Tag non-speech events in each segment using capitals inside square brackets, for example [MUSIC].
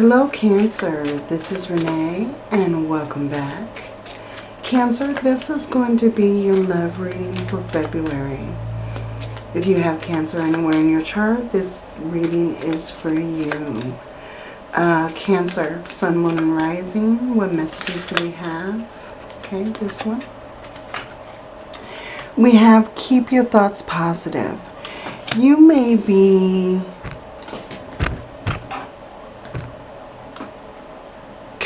Hello Cancer, this is Renee and welcome back. Cancer, this is going to be your love reading for February. If you have Cancer anywhere in your chart, this reading is for you. Uh, cancer, Sun, Moon, and Rising. What messages do we have? Okay, this one. We have keep your thoughts positive. You may be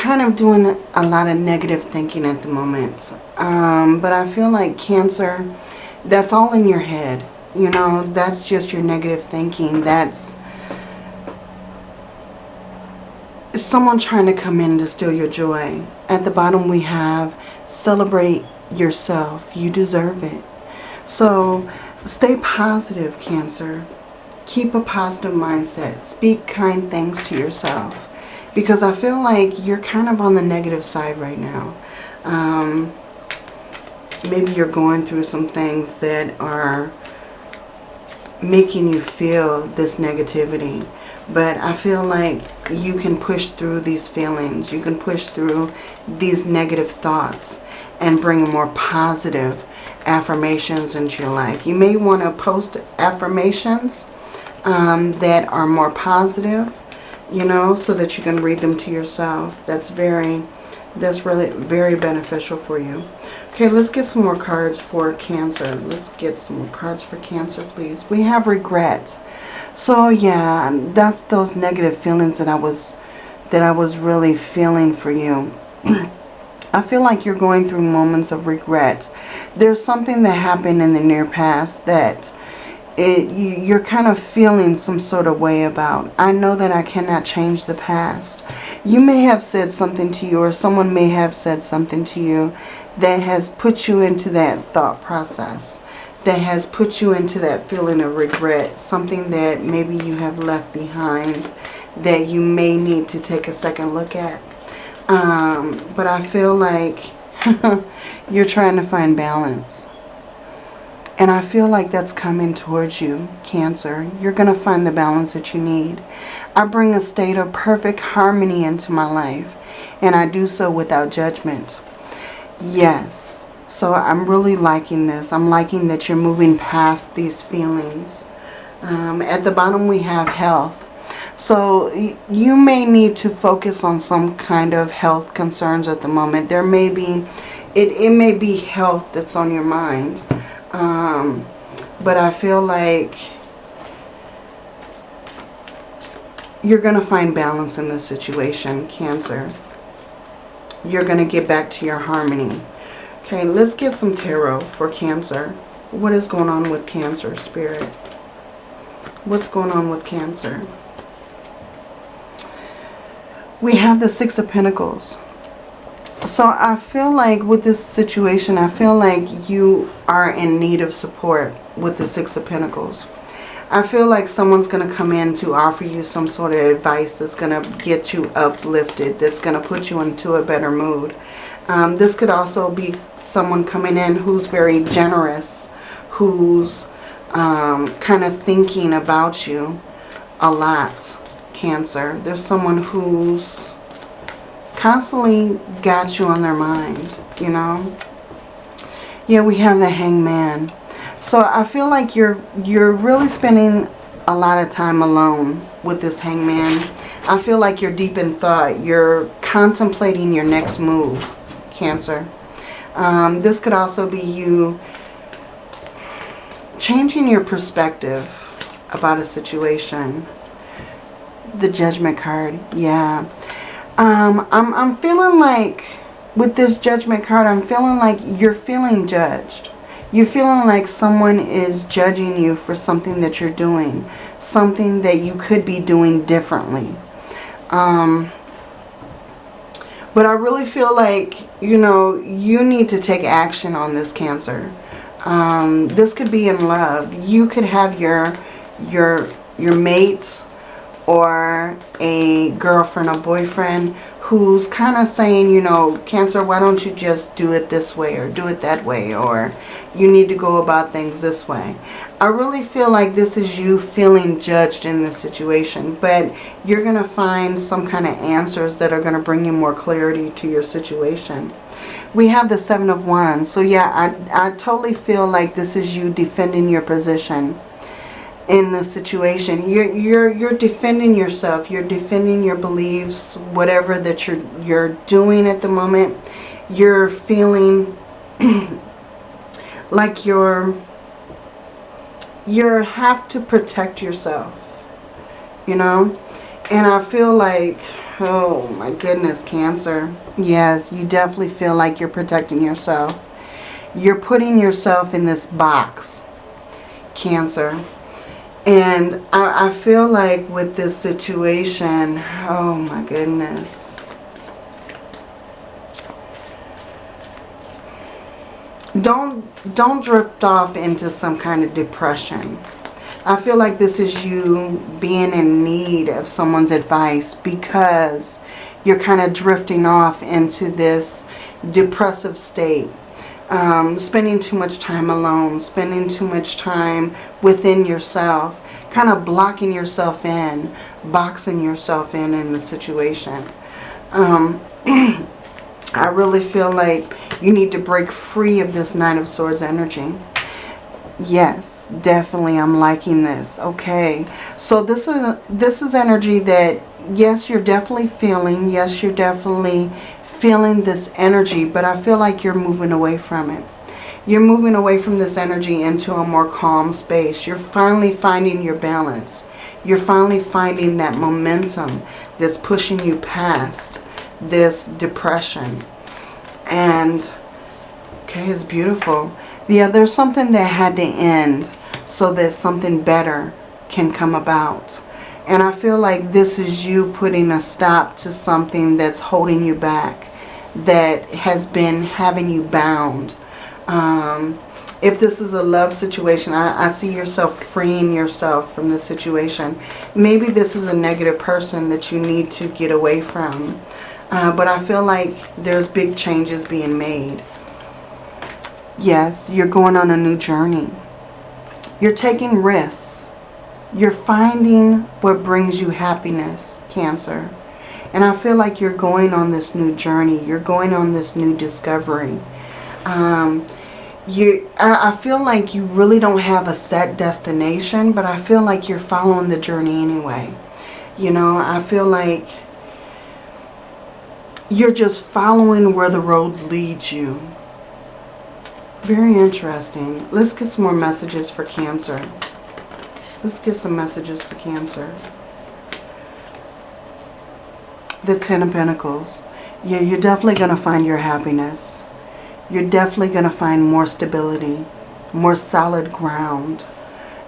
kind of doing a lot of negative thinking at the moment. Um, but I feel like Cancer, that's all in your head. You know, that's just your negative thinking. That's someone trying to come in to steal your joy. At the bottom we have celebrate yourself. You deserve it. So stay positive, Cancer. Keep a positive mindset. Speak kind things to yourself because I feel like you're kind of on the negative side right now. Um, maybe you're going through some things that are making you feel this negativity. But I feel like you can push through these feelings. You can push through these negative thoughts and bring more positive affirmations into your life. You may want to post affirmations um, that are more positive you know, so that you can read them to yourself. That's very, that's really very beneficial for you. Okay, let's get some more cards for Cancer. Let's get some more cards for Cancer, please. We have regret. So yeah, that's those negative feelings that I was, that I was really feeling for you. [CLEARS THROAT] I feel like you're going through moments of regret. There's something that happened in the near past that it, you, you're kind of feeling some sort of way about. I know that I cannot change the past. You may have said something to you or someone may have said something to you that has put you into that thought process. That has put you into that feeling of regret. Something that maybe you have left behind that you may need to take a second look at. Um, but I feel like [LAUGHS] you're trying to find balance. And I feel like that's coming towards you, Cancer. You're going to find the balance that you need. I bring a state of perfect harmony into my life. And I do so without judgment. Yes. So I'm really liking this. I'm liking that you're moving past these feelings. Um, at the bottom we have health. So you may need to focus on some kind of health concerns at the moment. There may be, it, it may be health that's on your mind. Um, but I feel like you're going to find balance in this situation, Cancer. You're going to get back to your harmony. Okay, let's get some tarot for Cancer. What is going on with Cancer, Spirit? What's going on with Cancer? We have the Six of Pentacles. So I feel like with this situation, I feel like you are in need of support with the Six of Pentacles. I feel like someone's going to come in to offer you some sort of advice that's going to get you uplifted, that's going to put you into a better mood. Um, this could also be someone coming in who's very generous, who's um, kind of thinking about you a lot, Cancer. There's someone who's constantly got you on their mind, you know. Yeah, we have the hangman. So I feel like you're you're really spending a lot of time alone with this hangman. I feel like you're deep in thought. You're contemplating your next move, Cancer. Um, this could also be you changing your perspective about a situation. The judgment card, yeah. Um, I'm, I'm feeling like with this judgment card, I'm feeling like you're feeling judged. You're feeling like someone is judging you for something that you're doing. Something that you could be doing differently. Um, but I really feel like, you know, you need to take action on this Cancer. Um, this could be in love. You could have your, your, your mate or a girlfriend or boyfriend who's kind of saying, you know, Cancer, why don't you just do it this way or do it that way or you need to go about things this way. I really feel like this is you feeling judged in this situation, but you're going to find some kind of answers that are going to bring you more clarity to your situation. We have the Seven of Wands. So yeah, I, I totally feel like this is you defending your position in the situation. You're you're you're defending yourself. You're defending your beliefs, whatever that you're you're doing at the moment. You're feeling [CLEARS THROAT] like you're you have to protect yourself. You know? And I feel like oh my goodness, Cancer. Yes, you definitely feel like you're protecting yourself. You're putting yourself in this box. Cancer and I, I feel like with this situation, oh my goodness. Don't, don't drift off into some kind of depression. I feel like this is you being in need of someone's advice because you're kind of drifting off into this depressive state um, spending too much time alone, spending too much time within yourself, kind of blocking yourself in, boxing yourself in in the situation. Um, [CLEARS THROAT] I really feel like you need to break free of this Nine of Swords energy. Yes, definitely I'm liking this. Okay, so this is this is energy that yes, you're definitely feeling. Yes, you're definitely feeling this energy, but I feel like you're moving away from it. You're moving away from this energy into a more calm space. You're finally finding your balance. You're finally finding that momentum that's pushing you past this depression. And, okay, it's beautiful. Yeah, there's something that had to end so that something better can come about. And I feel like this is you putting a stop to something that's holding you back that has been having you bound. Um, if this is a love situation, I, I, see yourself freeing yourself from the situation. Maybe this is a negative person that you need to get away from. Uh, but I feel like there's big changes being made. Yes, you're going on a new journey. You're taking risks. You're finding what brings you happiness, Cancer. And I feel like you're going on this new journey. You're going on this new discovery. Um, you, I, I feel like you really don't have a set destination, but I feel like you're following the journey anyway. You know, I feel like you're just following where the road leads you. Very interesting. Let's get some more messages for Cancer. Let's get some messages for Cancer the Ten of Pentacles. Yeah, you're definitely going to find your happiness. You're definitely going to find more stability, more solid ground.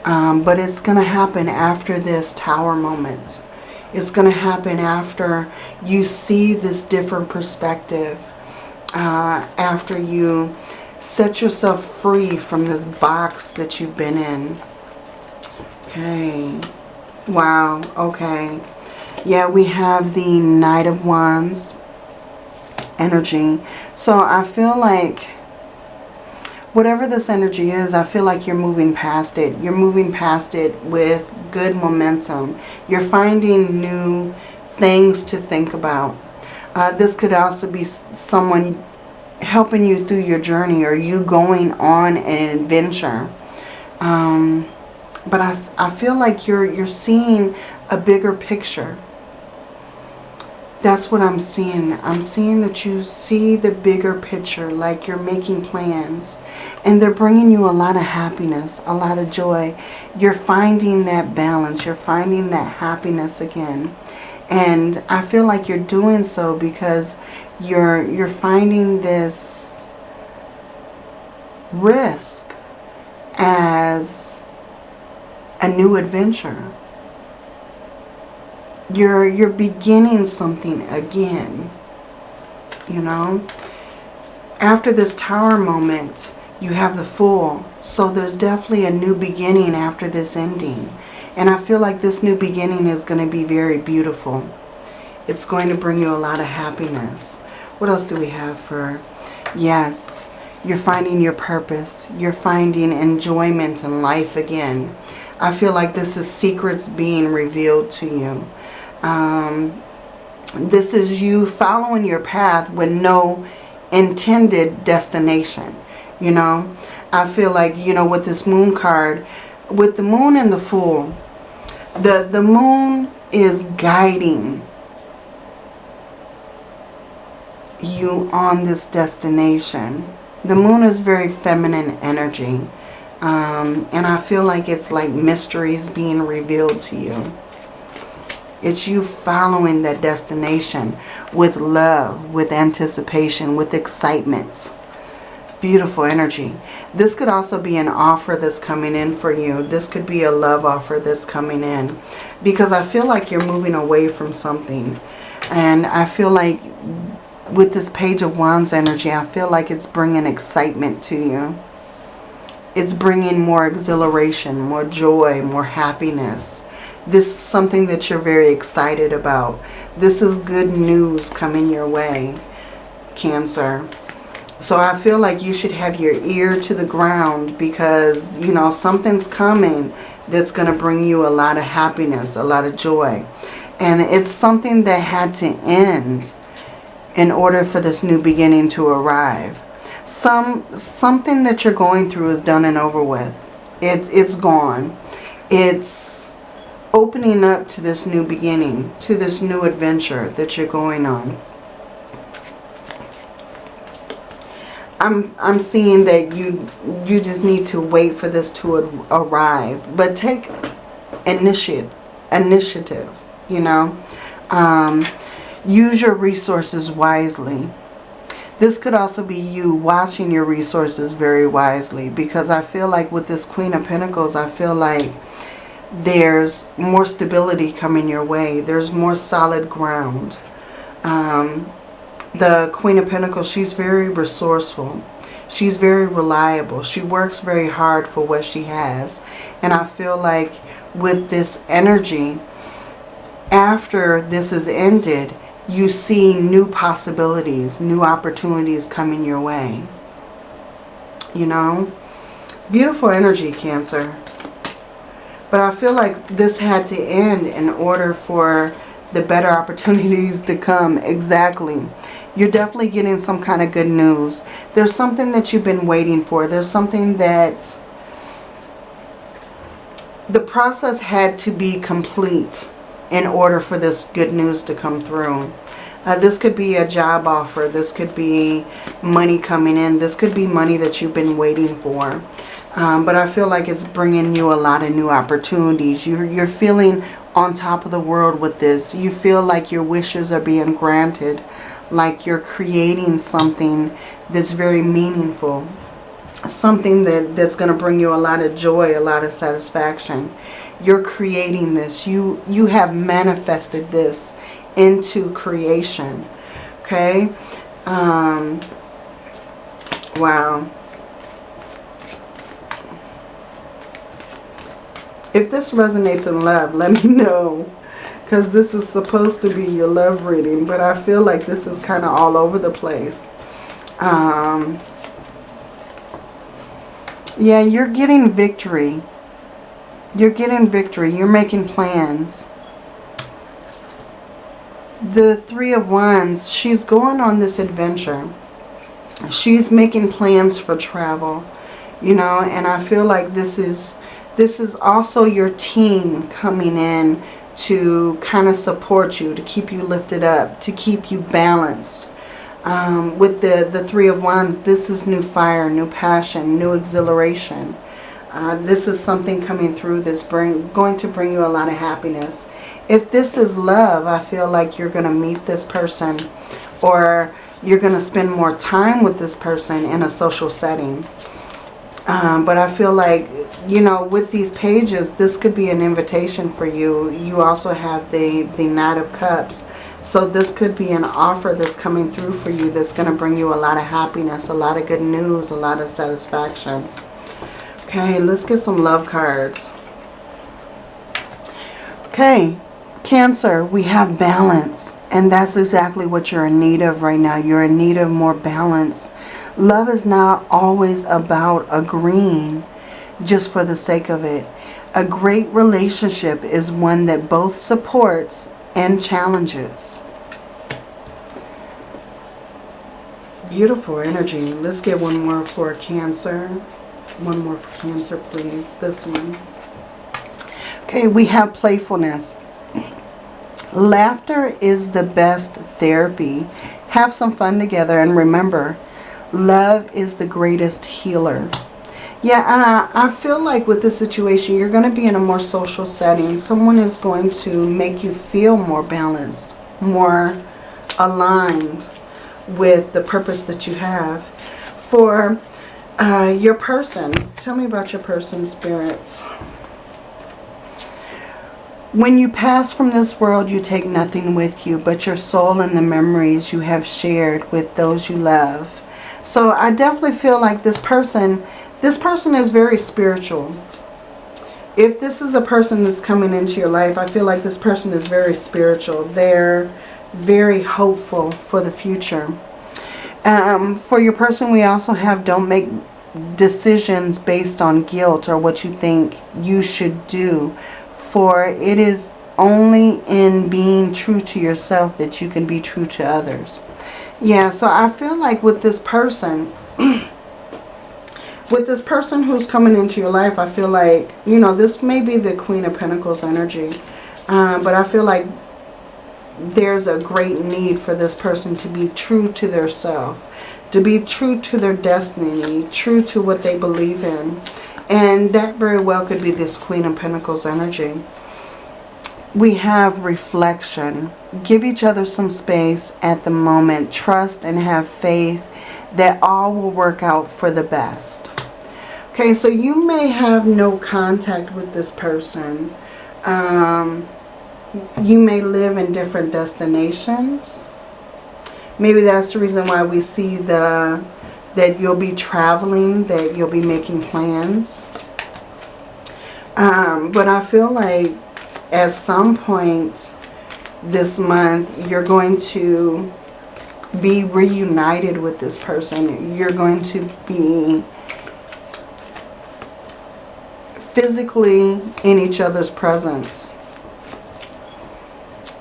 Um, but it's going to happen after this tower moment. It's going to happen after you see this different perspective. Uh, after you set yourself free from this box that you've been in. Okay. Wow. Okay. Yeah, we have the Knight of Wands energy. So I feel like whatever this energy is, I feel like you're moving past it. You're moving past it with good momentum. You're finding new things to think about. Uh, this could also be someone helping you through your journey or you going on an adventure. Um, but I, I feel like you're, you're seeing a bigger picture that's what I'm seeing. I'm seeing that you see the bigger picture, like you're making plans. And they're bringing you a lot of happiness, a lot of joy. You're finding that balance. You're finding that happiness again. And I feel like you're doing so because you're, you're finding this risk as a new adventure you're you're beginning something again you know after this tower moment you have the fool so there's definitely a new beginning after this ending and I feel like this new beginning is going to be very beautiful It's going to bring you a lot of happiness. What else do we have for... Yes, you're finding your purpose. You're finding enjoyment in life again. I feel like this is secrets being revealed to you. Um, this is you following your path with no intended destination. You know, I feel like, you know, with this moon card, with the moon and the fool, the, the moon is guiding you on this destination. The moon is very feminine energy. Um, and I feel like it's like mysteries being revealed to you. It's you following that destination with love, with anticipation, with excitement. Beautiful energy. This could also be an offer that's coming in for you. This could be a love offer that's coming in. Because I feel like you're moving away from something. And I feel like with this Page of Wands energy, I feel like it's bringing excitement to you. It's bringing more exhilaration, more joy, more happiness. This is something that you're very excited about. This is good news coming your way, Cancer. So I feel like you should have your ear to the ground because, you know, something's coming that's going to bring you a lot of happiness, a lot of joy. And it's something that had to end in order for this new beginning to arrive. Some Something that you're going through is done and over with. It's, it's gone. It's opening up to this new beginning, to this new adventure that you're going on. I'm I'm seeing that you you just need to wait for this to arrive, but take initiative initiative. You know, um, use your resources wisely. This could also be you watching your resources very wisely because I feel like with this Queen of Pentacles, I feel like there's more stability coming your way. There's more solid ground. Um, the Queen of Pentacles, she's very resourceful. She's very reliable. She works very hard for what she has. And I feel like with this energy, after this is ended, you see new possibilities, new opportunities coming your way. You know? Beautiful energy, Cancer. But I feel like this had to end in order for the better [LAUGHS] opportunities to come. Exactly. You're definitely getting some kind of good news. There's something that you've been waiting for. There's something that the process had to be complete in order for this good news to come through. Uh, this could be a job offer. This could be money coming in. This could be money that you've been waiting for. Um, but I feel like it's bringing you a lot of new opportunities. You're, you're feeling on top of the world with this. You feel like your wishes are being granted like you're creating something that's very meaningful. Something that, that's going to bring you a lot of joy, a lot of satisfaction. You're creating this. You, you have manifested this into creation. Okay? Um, wow. If this resonates in love, let me know because this is supposed to be your love reading, but I feel like this is kind of all over the place. Um, yeah, you're getting victory. You're getting victory. You're making plans. The Three of Wands, she's going on this adventure. She's making plans for travel, you know, and I feel like this is this is also your team coming in to kind of support you, to keep you lifted up, to keep you balanced. Um, with the, the Three of Wands, this is new fire, new passion, new exhilaration. Uh, this is something coming through that's bring, going to bring you a lot of happiness. If this is love, I feel like you're going to meet this person or you're going to spend more time with this person in a social setting. Um, but I feel like, you know, with these pages, this could be an invitation for you. You also have the, the Knight of Cups. So this could be an offer that's coming through for you that's going to bring you a lot of happiness, a lot of good news, a lot of satisfaction. Okay, let's get some love cards. Okay, Cancer, we have balance. And that's exactly what you're in need of right now. You're in need of more balance. Love is not always about agreeing just for the sake of it. A great relationship is one that both supports and challenges. Beautiful energy. Let's get one more for Cancer. One more for Cancer, please. This one. Okay, we have playfulness. Laughter is the best therapy. Have some fun together and remember, love is the greatest healer. Yeah, and I, I feel like with this situation, you're going to be in a more social setting. Someone is going to make you feel more balanced, more aligned with the purpose that you have. For uh, your person, tell me about your person, spirits. When you pass from this world, you take nothing with you but your soul and the memories you have shared with those you love. So I definitely feel like this person, this person is very spiritual. If this is a person that's coming into your life, I feel like this person is very spiritual. They're very hopeful for the future. Um, for your person, we also have don't make decisions based on guilt or what you think you should do for it is only in being true to yourself that you can be true to others. Yeah, so I feel like with this person, [CLEARS THROAT] with this person who's coming into your life, I feel like, you know, this may be the Queen of Pentacles energy. Uh, but I feel like there's a great need for this person to be true to their self. To be true to their destiny, true to what they believe in. And that very well could be this Queen of Pentacles energy. We have reflection. Give each other some space at the moment. Trust and have faith that all will work out for the best. Okay, so you may have no contact with this person. Um, you may live in different destinations. Maybe that's the reason why we see the that you'll be traveling, that you'll be making plans. Um, but I feel like at some point this month, you're going to be reunited with this person. You're going to be physically in each other's presence.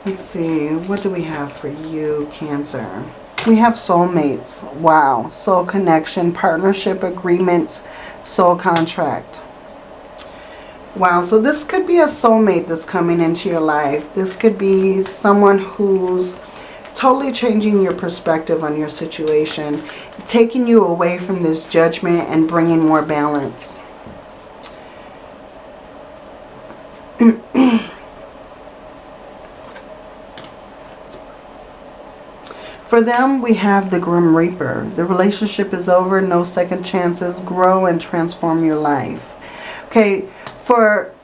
Let's see, what do we have for you, Cancer? We have soulmates. Wow. Soul connection, partnership agreement, soul contract. Wow, so this could be a soulmate that's coming into your life. This could be someone who's totally changing your perspective on your situation, taking you away from this judgment and bringing more balance. [CLEARS THROAT] For them, we have the Grim Reaper. The relationship is over, no second chances. Grow and transform your life. Okay, for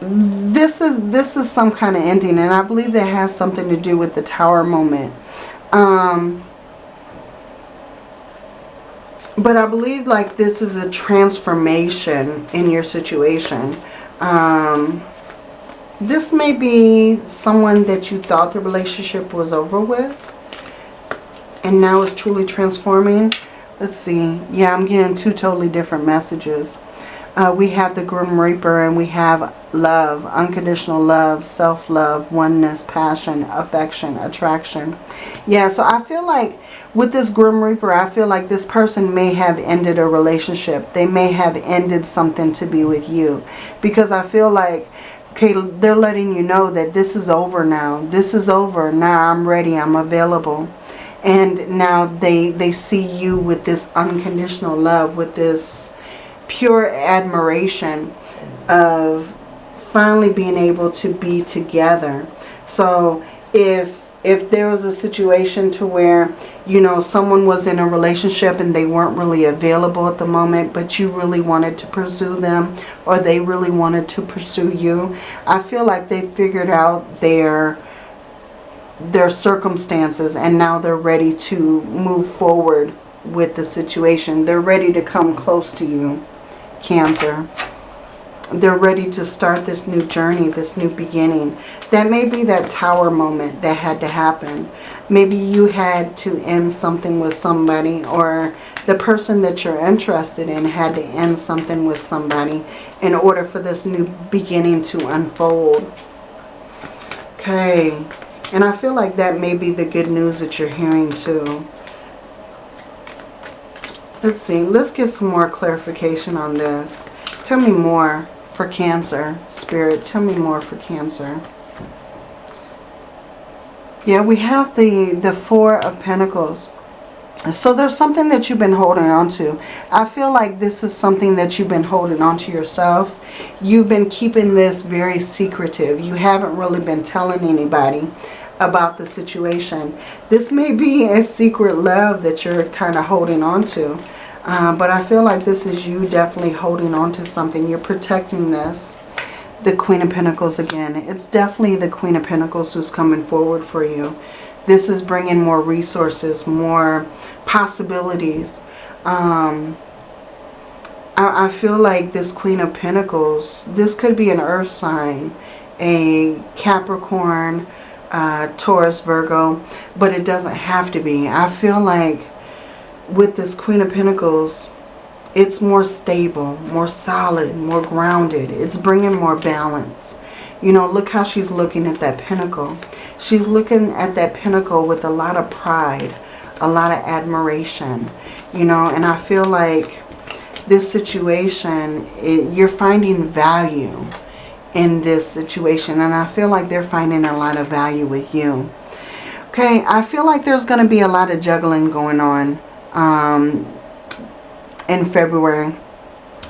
this is this is some kind of ending, and I believe that has something to do with the Tower moment. Um, but I believe like this is a transformation in your situation. Um, this may be someone that you thought the relationship was over with. And now it's truly transforming. Let's see. Yeah, I'm getting two totally different messages. Uh, we have the Grim Reaper and we have love, unconditional love, self-love, oneness, passion, affection, attraction. Yeah, so I feel like with this Grim Reaper, I feel like this person may have ended a relationship. They may have ended something to be with you. Because I feel like Okay, they're letting you know that this is over now. This is over. Now I'm ready. I'm available. And now they, they see you with this unconditional love, with this pure admiration of finally being able to be together. So if if there was a situation to where, you know, someone was in a relationship and they weren't really available at the moment, but you really wanted to pursue them or they really wanted to pursue you, I feel like they figured out their their circumstances and now they're ready to move forward with the situation. They're ready to come close to you, Cancer. they're ready to start this new journey, this new beginning. That may be that tower moment that had to happen. Maybe you had to end something with somebody or the person that you're interested in had to end something with somebody in order for this new beginning to unfold. Okay. And I feel like that may be the good news that you're hearing too. Let's see. Let's get some more clarification on this. Tell me more for Cancer. Spirit, tell me more for Cancer. Yeah, we have the, the Four of Pentacles. So there's something that you've been holding on to. I feel like this is something that you've been holding on to yourself. You've been keeping this very secretive. You haven't really been telling anybody about the situation. This may be a secret love that you're kind of holding on to. Uh, but I feel like this is you definitely holding on to something. You're protecting this. The Queen of Pentacles again. It's definitely the Queen of Pentacles who's coming forward for you. This is bringing more resources, more possibilities. Um, I, I feel like this Queen of Pentacles, this could be an earth sign, a Capricorn, uh, Taurus, Virgo, but it doesn't have to be. I feel like with this Queen of Pentacles, it's more stable, more solid, more grounded. It's bringing more balance. You know, look how she's looking at that pentacle. She's looking at that pentacle with a lot of pride, a lot of admiration, you know, and I feel like this situation, it, you're finding value in this situation. And I feel like they're finding a lot of value with you. Okay, I feel like there's going to be a lot of juggling going on um, in February.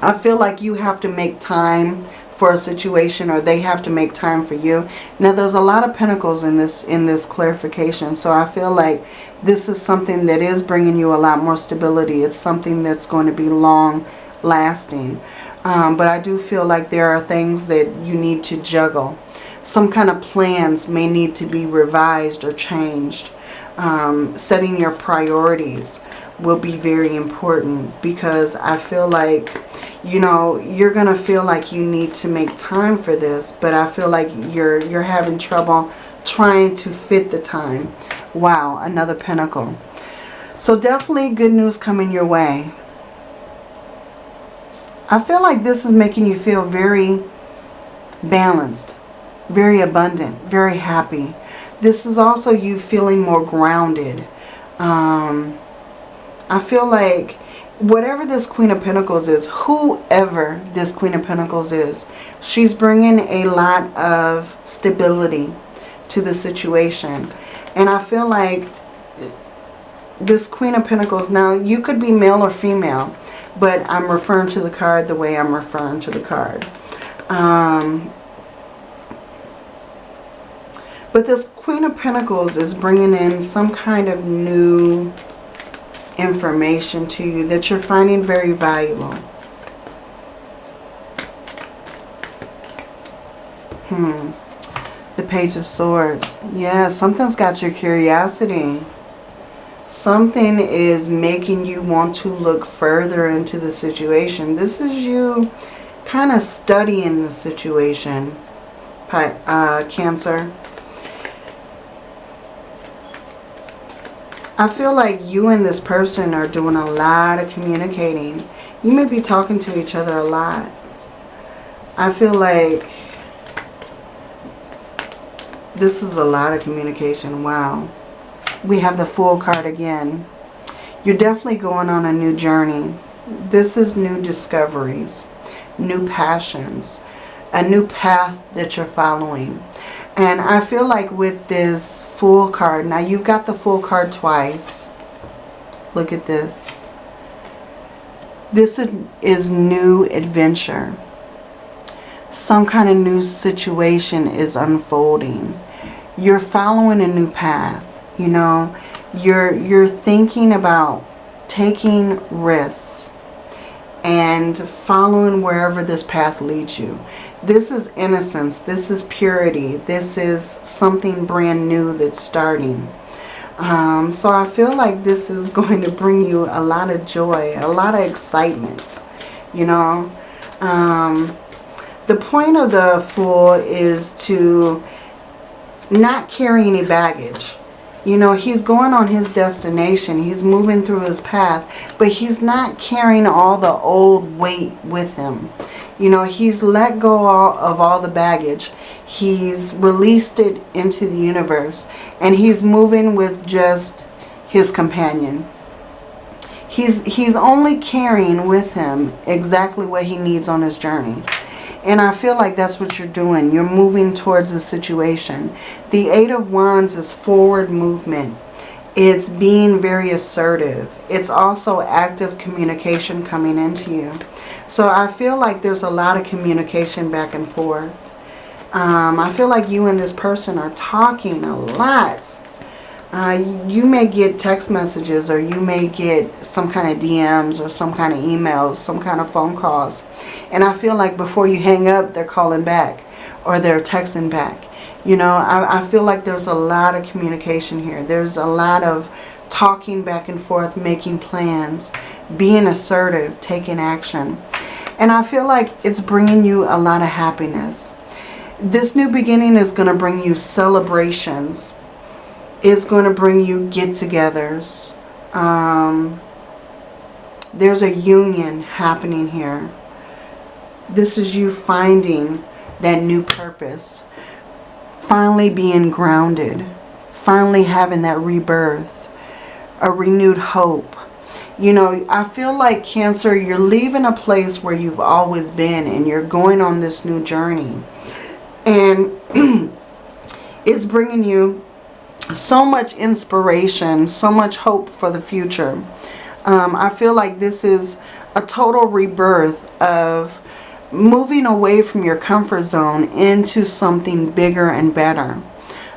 I feel like you have to make time for a situation or they have to make time for you. Now there's a lot of pentacles in this in this clarification. So I feel like this is something that is bringing you a lot more stability. It's something that's going to be long lasting. Um, but I do feel like there are things that you need to juggle. Some kind of plans may need to be revised or changed. Um, setting your priorities will be very important because I feel like, you know, you're going to feel like you need to make time for this, but I feel like you're, you're having trouble trying to fit the time. Wow, another pentacle. So definitely good news coming your way. I feel like this is making you feel very balanced, very abundant, very happy. This is also you feeling more grounded. Um, I feel like whatever this Queen of Pentacles is, whoever this Queen of Pentacles is, she's bringing a lot of stability to the situation. And I feel like this Queen of Pentacles, now you could be male or female, but I'm referring to the card the way I'm referring to the card. Um, but this Queen of Pentacles is bringing in some kind of new information to you that you're finding very valuable. Hmm. The Page of Swords. Yeah, something's got your curiosity. Something is making you want to look further into the situation. This is you kind of studying the situation, uh, Cancer. I feel like you and this person are doing a lot of communicating. You may be talking to each other a lot. I feel like this is a lot of communication. Wow we have the Fool card again. You're definitely going on a new journey. This is new discoveries, new passions, a new path that you're following. And I feel like with this Fool card, now you've got the Fool card twice. Look at this. This is new adventure. Some kind of new situation is unfolding. You're following a new path you know, you're, you're thinking about taking risks and following wherever this path leads you. This is innocence. This is purity. This is something brand new that's starting. Um, so I feel like this is [LAUGHS] going to bring you a lot of joy, a lot of excitement, you know. Um, the point of the Fool is to not carry any baggage. You know, he's going on his destination. He's moving through his path. But he's not carrying all the old weight with him. You know, he's let go of all the baggage. He's released it into the universe. And he's moving with just his companion. He's, he's only carrying with him exactly what he needs on his journey. And I feel like that's what you're doing. You're moving towards the situation. The Eight of Wands is forward movement. It's being very assertive. It's also active communication coming into you. So I feel like there's a lot of communication back and forth. Um, I feel like you and this person are talking a lot. Uh, you may get text messages or you may get some kind of DMs or some kind of emails, some kind of phone calls. And I feel like before you hang up, they're calling back or they're texting back. You know, I, I feel like there's a lot of communication here. There's a lot of talking back and forth, making plans, being assertive, taking action. And I feel like it's bringing you a lot of happiness. This new beginning is going to bring you celebrations is going to bring you get-togethers. Um, there's a union happening here. This is you finding that new purpose. Finally being grounded. Finally having that rebirth. A renewed hope. You know, I feel like Cancer, you're leaving a place where you've always been and you're going on this new journey. And [CLEARS THROAT] it's bringing you so much inspiration, so much hope for the future. Um, I feel like this is a total rebirth of moving away from your comfort zone into something bigger and better.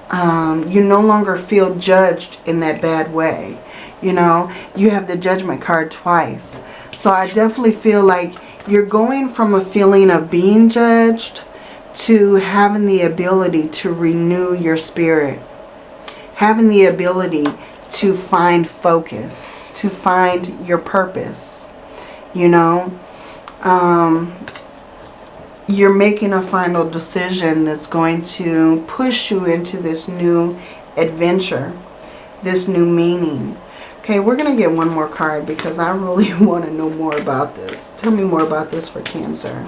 Um, you no longer feel judged in that bad way. You know, you have the judgment card twice. So I definitely feel like you're going from a feeling of being judged to having the ability to renew your spirit having the ability to find focus, to find your purpose, you know. Um, you're making a final decision that's going to push you into this new adventure, this new meaning. Okay, we're going to get one more card because I really [LAUGHS] want to know more about this. Tell me more about this for Cancer.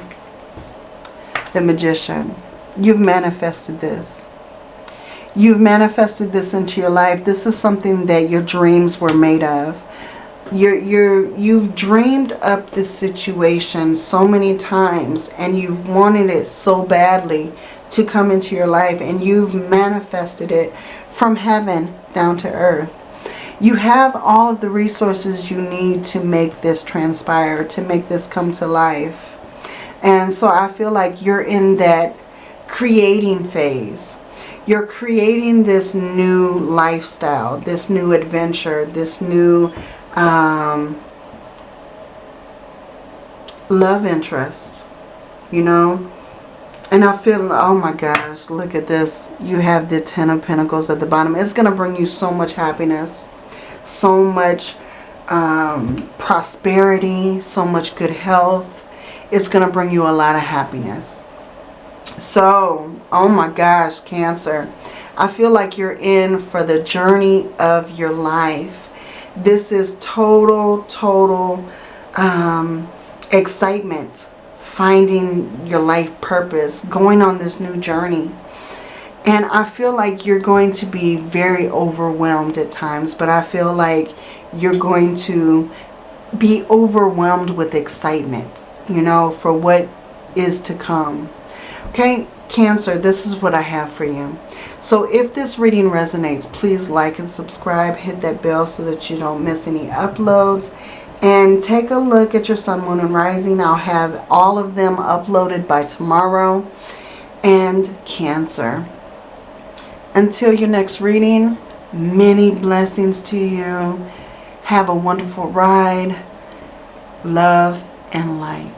The Magician. You've manifested this. You've manifested this into your life. This is something that your dreams were made of. You're, you're, you've dreamed up this situation so many times and you've wanted it so badly to come into your life and you've manifested it from heaven down to earth. You have all of the resources you need to make this transpire, to make this come to life. And so I feel like you're in that creating phase you're creating this new lifestyle, this new adventure, this new um, love interest, you know. And I feel, oh my gosh, look at this. You have the Ten of Pentacles at the bottom. It's going to bring you so much happiness, so much um, prosperity, so much good health. It's going to bring you a lot of happiness. So, oh my gosh, Cancer. I feel like you're in for the journey of your life. This is total, total um, excitement. Finding your life purpose. Going on this new journey. And I feel like you're going to be very overwhelmed at times. But I feel like you're going to be overwhelmed with excitement. You know, for what is to come. Okay, Cancer, this is what I have for you. So if this reading resonates, please like and subscribe. Hit that bell so that you don't miss any uploads. And take a look at your Sun, Moon, and Rising. I'll have all of them uploaded by tomorrow. And Cancer. Until your next reading, many blessings to you. Have a wonderful ride. Love and light.